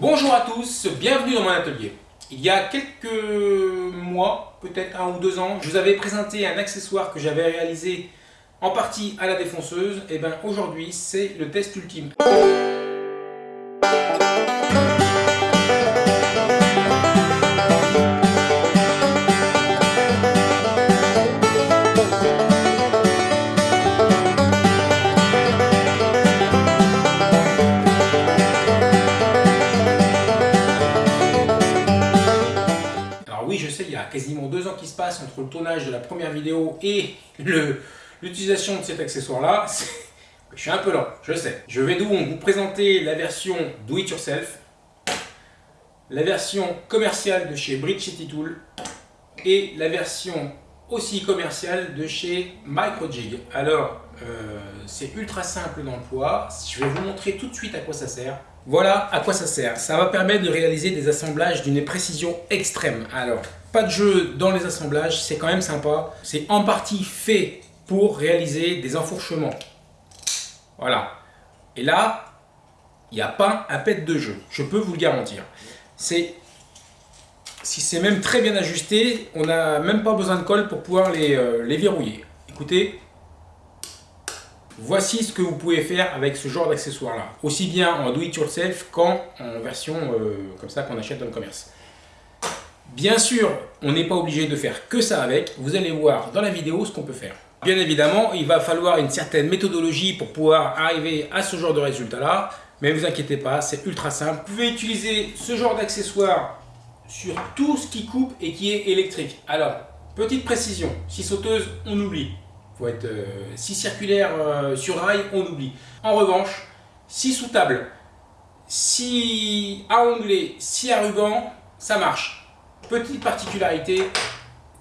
Bonjour à tous, bienvenue dans mon atelier. Il y a quelques mois, peut-être un ou deux ans, je vous avais présenté un accessoire que j'avais réalisé en partie à la défonceuse. Et bien aujourd'hui, c'est le test ultime. Qui se passent entre le tournage de la première vidéo et l'utilisation de cet accessoire-là. Je suis un peu lent, je sais. Je vais donc vous présenter la version Do It Yourself, la version commerciale de chez Bridge Tool et la version aussi commerciale de chez Microjig. Alors, euh, c'est ultra simple d'emploi. Je vais vous montrer tout de suite à quoi ça sert. Voilà à quoi ça sert. Ça va permettre de réaliser des assemblages d'une précision extrême. Alors, pas de jeu dans les assemblages, c'est quand même sympa. C'est en partie fait pour réaliser des enfourchements. Voilà. Et là, il n'y a pas un pet de jeu, je peux vous le garantir. C'est si c'est même très bien ajusté, on n'a même pas besoin de colle pour pouvoir les, euh, les verrouiller. Écoutez, voici ce que vous pouvez faire avec ce genre d'accessoire là. Aussi bien en do-it-yourself qu'en version euh, comme ça qu'on achète dans le commerce. Bien sûr, on n'est pas obligé de faire que ça avec. Vous allez voir dans la vidéo ce qu'on peut faire. Bien évidemment, il va falloir une certaine méthodologie pour pouvoir arriver à ce genre de résultat-là. Mais ne vous inquiétez pas, c'est ultra simple. Vous pouvez utiliser ce genre d'accessoire sur tout ce qui coupe et qui est électrique. Alors, petite précision, si sauteuse, on oublie. faut euh, si circulaire euh, sur rail, on oublie. En revanche, si sous table, si à onglet, si à ruban, ça marche. Petite particularité,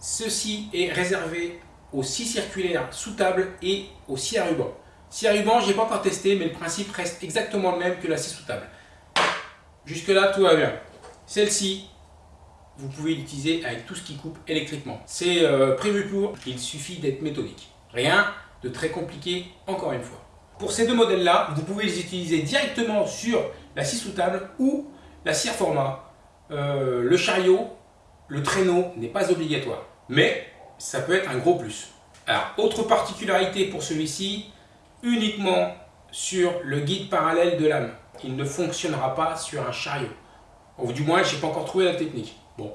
ceci est réservé aux scie circulaires sous table et aux scie à ruban. Scie à ruban, je n'ai pas encore testé, mais le principe reste exactement le même que la scie sous table. Jusque là, tout va bien. Celle-ci, vous pouvez l'utiliser avec tout ce qui coupe électriquement. C'est euh, prévu pour, il suffit d'être méthodique. Rien de très compliqué, encore une fois. Pour ces deux modèles-là, vous pouvez les utiliser directement sur la scie sous table ou la scie format, euh, le chariot le traîneau n'est pas obligatoire, mais ça peut être un gros plus. Alors, autre particularité pour celui-ci, uniquement sur le guide parallèle de lame. Il ne fonctionnera pas sur un chariot. Du moins, je n'ai pas encore trouvé la technique. Bon.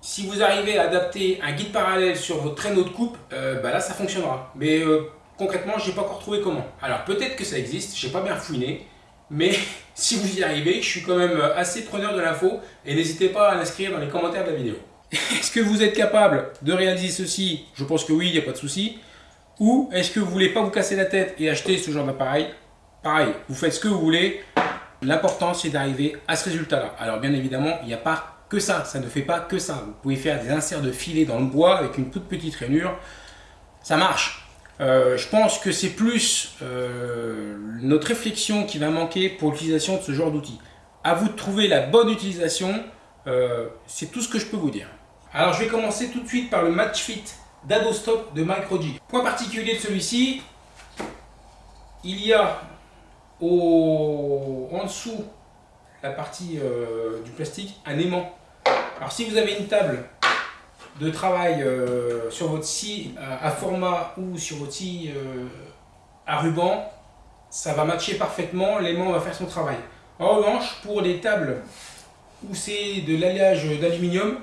Si vous arrivez à adapter un guide parallèle sur votre traîneau de coupe, euh, bah là, ça fonctionnera. Mais euh, concrètement, je n'ai pas encore trouvé comment. Alors, peut-être que ça existe, je n'ai pas bien fouiné. Mais si vous y arrivez, je suis quand même assez preneur de l'info et n'hésitez pas à l'inscrire dans les commentaires de la vidéo. Est-ce que vous êtes capable de réaliser ceci? Je pense que oui, il n'y a pas de souci. Ou est-ce que vous voulez pas vous casser la tête et acheter ce genre d'appareil? Pareil, vous faites ce que vous voulez. L'important, c'est d'arriver à ce résultat-là. Alors bien évidemment, il n'y a pas que ça. Ça ne fait pas que ça. Vous pouvez faire des inserts de filet dans le bois avec une toute petite rainure. Ça marche. Euh, je pense que c'est plus euh, notre réflexion qui va manquer pour l'utilisation de ce genre d'outils. À vous de trouver la bonne utilisation, euh, c'est tout ce que je peux vous dire. Alors je vais commencer tout de suite par le Match Fit d'Adostop de Microji. Point particulier de celui-ci, il y a au, en dessous la partie du plastique un aimant. Alors si vous avez une table de travail euh, sur votre scie euh, à format ou sur votre scie euh, à ruban, ça va matcher parfaitement, l'aimant va faire son travail. En revanche, pour les tables où c'est de l'alliage d'aluminium,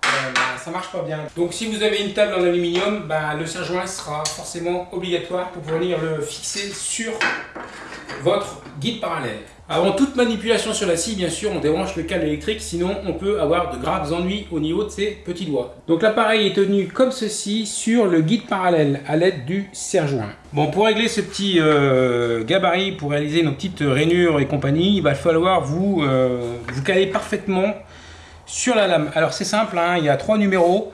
bah, ça marche pas bien. Donc si vous avez une table en aluminium, bah, le serre-joint sera forcément obligatoire pour venir le fixer sur votre guide parallèle. Avant toute manipulation sur la scie, bien sûr, on débranche le câble électrique, sinon on peut avoir de graves ennuis au niveau de ses petits doigts. Donc l'appareil est tenu comme ceci sur le guide parallèle à l'aide du serre-joint. Bon, pour régler ce petit euh, gabarit, pour réaliser nos petites rainures et compagnie, il va falloir vous, euh, vous caler parfaitement sur la lame. Alors c'est simple, hein, il y a trois numéros.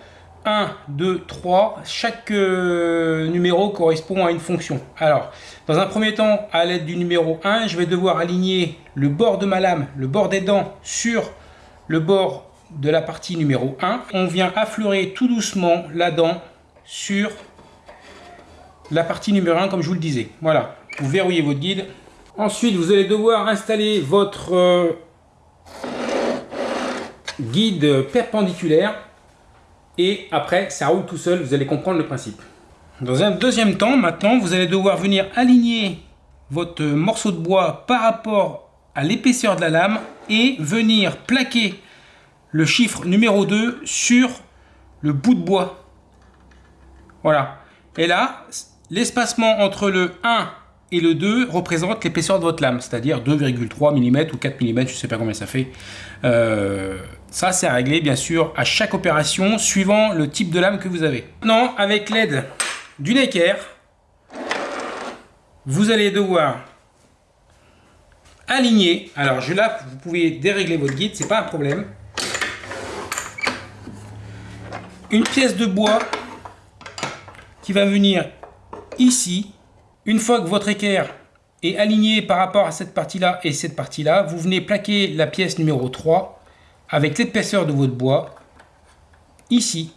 1, 2, 3. Chaque euh, numéro correspond à une fonction. Alors, dans un premier temps, à l'aide du numéro 1, je vais devoir aligner le bord de ma lame, le bord des dents, sur le bord de la partie numéro 1. On vient affleurer tout doucement la dent sur la partie numéro 1, comme je vous le disais. Voilà, vous verrouillez votre guide. Ensuite, vous allez devoir installer votre euh, guide perpendiculaire et après ça roule tout seul, vous allez comprendre le principe. Dans un deuxième temps, maintenant, vous allez devoir venir aligner votre morceau de bois par rapport à l'épaisseur de la lame et venir plaquer le chiffre numéro 2 sur le bout de bois. Voilà. Et là, l'espacement entre le 1 et le 2 représente l'épaisseur de votre lame, c'est-à-dire 2,3 mm ou 4 mm, je ne sais pas combien ça fait. Euh, ça, c'est à régler, bien sûr, à chaque opération, suivant le type de lame que vous avez. Maintenant, avec l'aide d'une équerre, vous allez devoir aligner. Alors, je, là, vous pouvez dérégler votre guide, c'est pas un problème. Une pièce de bois qui va venir ici. Une fois que votre équerre est alignée par rapport à cette partie-là et cette partie-là, vous venez plaquer la pièce numéro 3 avec l'épaisseur de votre bois ici.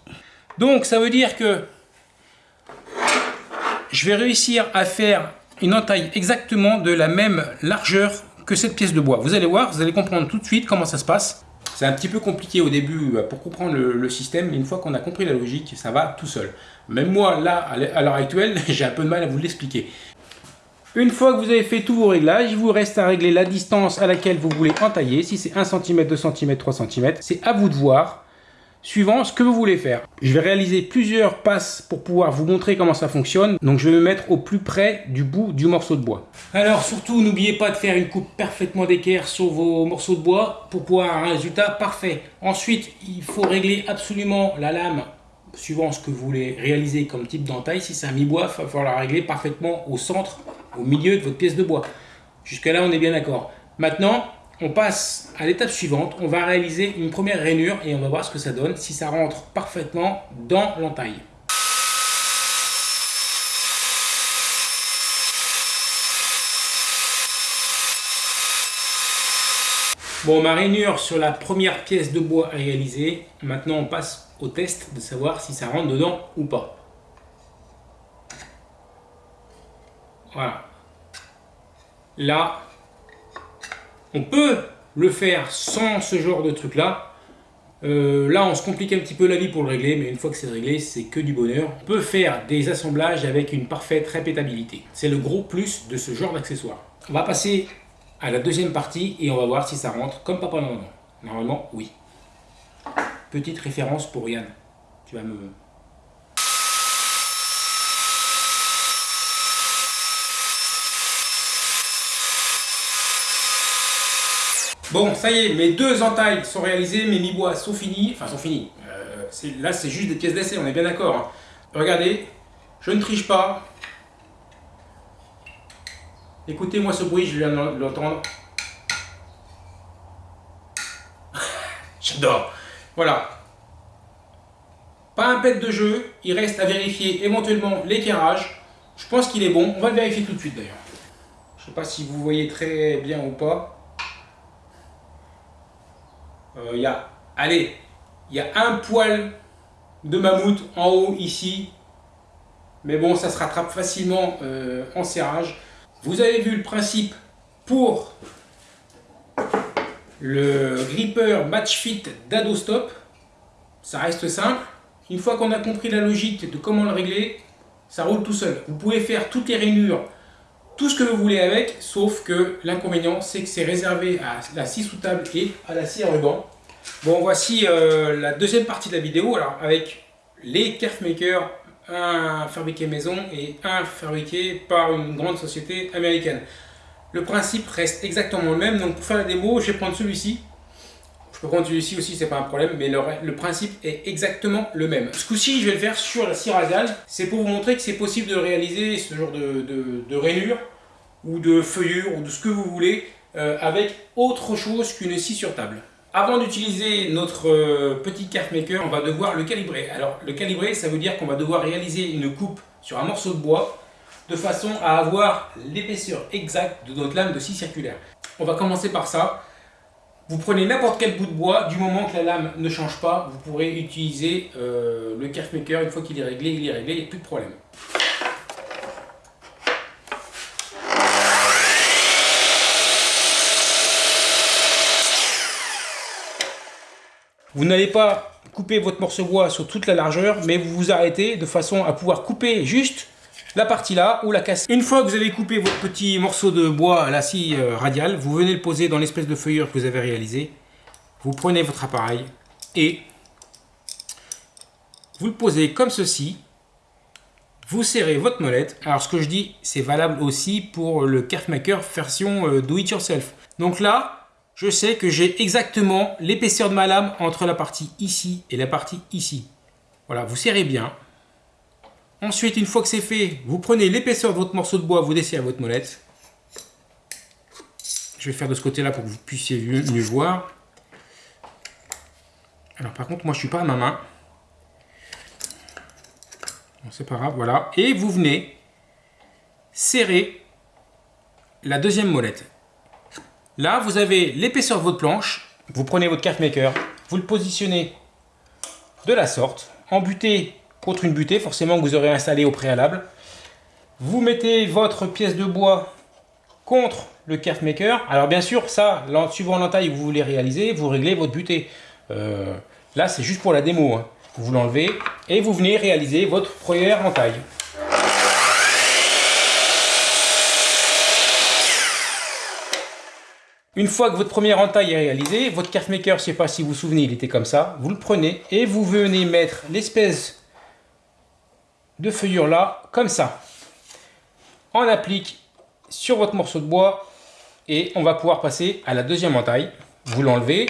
Donc ça veut dire que je vais réussir à faire une entaille exactement de la même largeur que cette pièce de bois. Vous allez voir, vous allez comprendre tout de suite comment ça se passe. C'est un petit peu compliqué au début euh, pour comprendre le, système, mais une fois qu'on a compris la logique, ça va tout seul. Même moi, là, à l'heure actuelle, j'ai un peu de mal à vous l'expliquer. Une fois que vous avez fait tous vos réglages, il vous reste à régler la distance à laquelle vous voulez entailler. Si c'est 1 cm, 2 cm, 3 cm, c'est à vous de voir, suivant ce que vous voulez faire. Je vais réaliser plusieurs passes pour pouvoir vous montrer comment ça fonctionne. Donc je vais me mettre au plus près du bout du morceau de bois. Alors surtout, n'oubliez pas de faire une coupe parfaitement d'équerre sur vos morceaux de bois pour pouvoir un résultat parfait. Ensuite, il faut régler absolument la lame suivant ce que vous voulez réaliser comme type d'entaille. Si c'est un mi-bois, il va falloir la régler parfaitement au centre au milieu de votre pièce de bois. Jusque là, on est bien d'accord. Maintenant, on passe à l'étape suivante. On va réaliser une première rainure et on va voir ce que ça donne, si ça rentre parfaitement dans l'entaille. Bon, ma rainure sur la première pièce de bois réalisée. Maintenant, on passe au test de savoir si ça rentre dedans ou pas. Voilà. Là, on peut le faire sans ce genre de truc là. Euh, là, on se complique un petit peu la vie pour le régler, mais une fois que c'est réglé, c'est que du bonheur. On peut faire des assemblages avec une parfaite répétabilité. C'est le gros plus de ce genre d'accessoire. On va passer à la deuxième partie et on va voir si ça rentre comme papa normalement. Normalement, oui. Petite référence pour Yann. Tu vas me, Bon, ça y est, mes deux entailles sont réalisées, mes mi-bois sont finis. Enfin, sont finis. Euh, là, c'est juste des pièces d'essai, on est bien d'accord. Hein. Regardez, je ne triche pas. Écoutez-moi ce bruit, je viens de l'entendre. J'adore. Voilà. Pas un pet de jeu, il reste à vérifier éventuellement l'éclairage. Je pense qu'il est bon, on va le vérifier tout de suite d'ailleurs. Je ne sais pas si vous voyez très bien ou pas il euh, y a, allez, il y a un poil de mammouth en haut ici, mais bon, ça se rattrape facilement euh, en serrage. Vous avez vu le principe pour le gripper Match Fit d'Adostop. Ça reste simple. Une fois qu'on a compris la logique de comment le régler, ça roule tout seul. Vous pouvez faire toutes les rainures, tout ce que vous voulez avec, sauf que l'inconvénient, c'est que c'est réservé à la scie sous table et à la scie à ruban. Bon, voici euh, la deuxième partie de la vidéo, alors avec les Makers, un fabriqué maison et un fabriqué par une grande société américaine. Le principe reste exactement le même, donc pour faire la démo, je vais prendre celui-ci. Peux prendre celui-ci aussi, c'est pas un problème, mais le, principe est exactement le même. Ce coup-ci, je vais le faire sur la scie radiale. C'est pour vous montrer que c'est possible de réaliser ce genre de, de, rainure ou de feuillure ou de ce que vous voulez euh, avec autre chose qu'une scie sur table. Avant d'utiliser notre euh, petit carte maker, on va devoir le calibrer. Alors le calibrer, ça veut dire qu'on va devoir réaliser une coupe sur un morceau de bois de façon à avoir l'épaisseur exacte de notre lame de scie circulaire. On va commencer par ça. Vous prenez n'importe quel bout de bois, du moment que la lame ne change pas, vous pourrez utiliser euh, le carte maker. Une fois qu'il est réglé, il est réglé, il n'y a plus de problème. Vous n'allez pas couper votre morceau de bois sur toute la largeur, mais vous vous arrêtez de façon à pouvoir couper juste la partie là ou la casser. Une fois que vous avez coupé votre petit morceau de bois à la scie euh, radiale, vous venez le poser dans l'espèce de feuillure que vous avez réalisé. Vous prenez votre appareil et vous le posez comme ceci. Vous serrez votre molette. Alors ce que je dis, c'est valable aussi pour le Maker version euh, do it yourself. Donc là, je sais que j'ai exactement l'épaisseur de ma lame entre la partie ici et la partie ici. Voilà, vous serrez bien. Ensuite, une fois que c'est fait, vous prenez l'épaisseur de votre morceau de bois, vous dessinez à votre molette. Je vais faire de ce côté-là pour que vous puissiez mieux, voir. Alors par contre, moi je suis pas à ma main. Bon, c'est pas grave, voilà. Et vous venez serrer la deuxième molette. Là, vous avez l'épaisseur de votre planche. Vous prenez votre carte maker, vous le positionnez de la sorte, embuté contre une butée, forcément que vous aurez installé au préalable. Vous mettez votre pièce de bois contre le carte maker. Alors bien sûr, ça, suivant l'entaille que vous voulez réaliser, vous réglez votre butée. Euh, là, c'est juste pour la démo. Hein. Vous l'enlevez et vous venez réaliser votre première entaille. Une fois que votre première entaille est réalisée, votre carte maker, je ne sais pas si vous vous souvenez, il était comme ça. Vous le prenez et vous venez mettre l'espèce de feuillure là, comme ça. On applique sur votre morceau de bois et on va pouvoir passer à la deuxième entaille. Vous l'enlevez.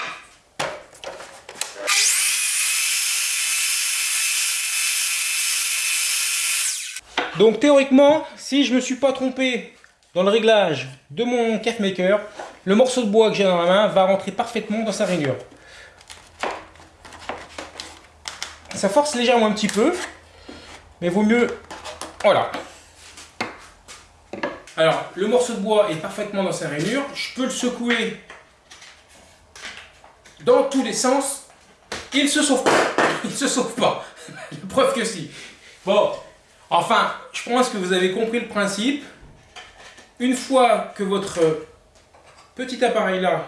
Donc théoriquement, si je ne me suis pas trompé dans le réglage de mon caf maker, le morceau de bois que j'ai dans la main va rentrer parfaitement dans sa rainure. Ça force légèrement un petit peu, mais vaut mieux... Voilà. Alors, le morceau de bois est parfaitement dans sa rainure. Je peux le secouer dans tous les sens. Il se sauve pas. Il se sauve pas. Preuve que si. Bon, enfin, je pense que vous avez compris le principe. Une fois que votre petit appareil là,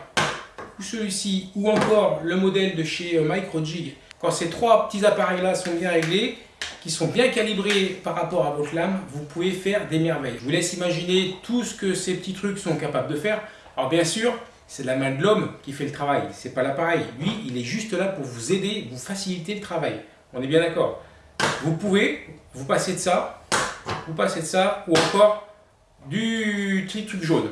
ou celui-ci, ou encore le modèle de chez Microjig, quand ces trois petits appareils là sont bien réglés, qui sont bien calibrés par rapport à votre lame, vous pouvez faire des merveilles. Je vous laisse imaginer tout ce que ces petits trucs sont capables de faire. Alors bien sûr, c'est la main de l'homme qui fait le travail, c'est pas l'appareil. Lui, il est juste là pour vous aider, vous faciliter le travail. On est bien d'accord Vous pouvez, vous passer de ça, vous passer de ça, ou encore du petit truc jaune.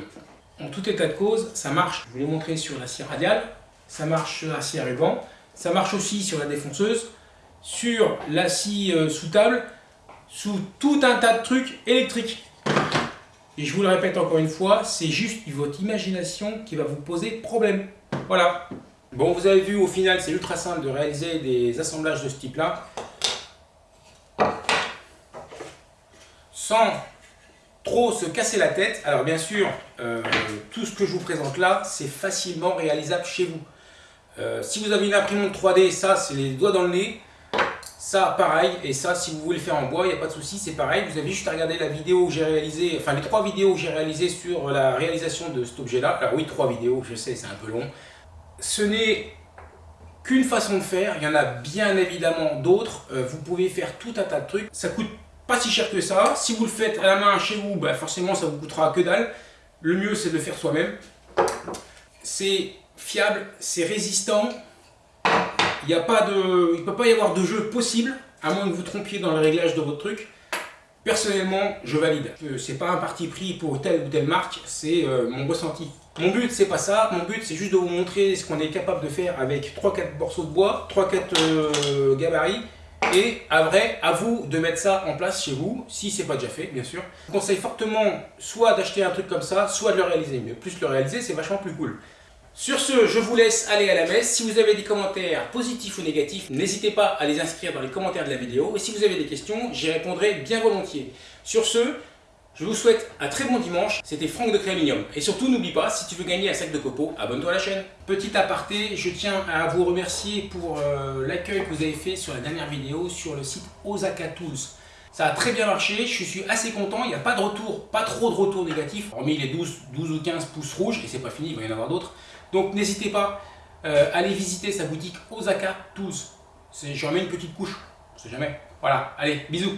En tout état de cause, ça marche. Je vous l'ai montré sur la scie radiale, ça marche sur la scie à ruban, ça marche aussi sur la défonceuse sur la scie euh, sous table, sous tout un tas de trucs électriques. Et je vous le répète encore une fois, c'est juste votre imagination qui va vous poser problème. Voilà. Bon, vous avez vu, au final, c'est ultra simple de réaliser des assemblages de ce type-là. Sans trop se casser la tête. Alors bien sûr, euh, tout ce que je vous présente là, c'est facilement réalisable chez vous. Euh, si vous avez une imprimante 3D, ça, c'est les doigts dans le nez. Ça, pareil, et ça, si vous voulez le faire en bois, il n'y a pas de souci, c'est pareil. Vous avez juste à regarder la vidéo que j'ai réalisée, enfin les trois vidéos que j'ai réalisées sur la réalisation de cet objet-là. Alors oui, trois vidéos, je sais, c'est un peu long. Ce n'est qu'une façon de faire, il y en a bien évidemment d'autres. Euh, vous pouvez faire tout un tas de trucs. Ça coûte pas si cher que ça. Si vous le faites à la main chez vous, bah forcément ça vous coûtera que dalle. Le mieux c'est de le faire soi-même. C'est fiable, c'est résistant, il ne peut pas y avoir de jeu possible, à moins que vous trompiez dans le réglage de votre truc. Personnellement, je valide. Euh, c'est pas un parti pris pour telle ou telle marque, c'est euh, mon ressenti. Mon but, c'est pas ça. Mon but, c'est juste de vous montrer ce qu'on est capable de faire avec 3-4 morceaux de bois, 3-4 euh, gabarits. Et à vrai, à vous de mettre ça en place chez vous, si c'est pas déjà fait, bien sûr. Je vous conseille fortement soit d'acheter un truc comme ça, soit de le réaliser. Mais plus le réaliser, c'est vachement plus cool. Sur ce, je vous laisse aller à la messe. Si vous avez des commentaires positifs ou négatifs, n'hésitez pas à les inscrire dans les commentaires de la vidéo. Et si vous avez des questions, j'y répondrai bien volontiers. Sur ce, je vous souhaite un très bon dimanche. C'était Franck de Créaminium. Et surtout, n'oublie pas, si tu veux gagner un sac de copeaux, abonne-toi à la chaîne. Petit aparté, je tiens à vous remercier pour euh, l'accueil que vous avez fait sur la dernière vidéo sur le site Osaka Tools. Ça a très bien marché, je suis assez content, il n'y a pas de retour, pas trop de retours négatifs, hormis les 12, 12 ou 15 pouces rouges, et c'est pas fini, il va y en avoir d'autres. Donc n'hésitez pas euh, allez visiter sa boutique Osaka Tools. J'en mets une petite couche, on sait jamais. Voilà, allez, bisous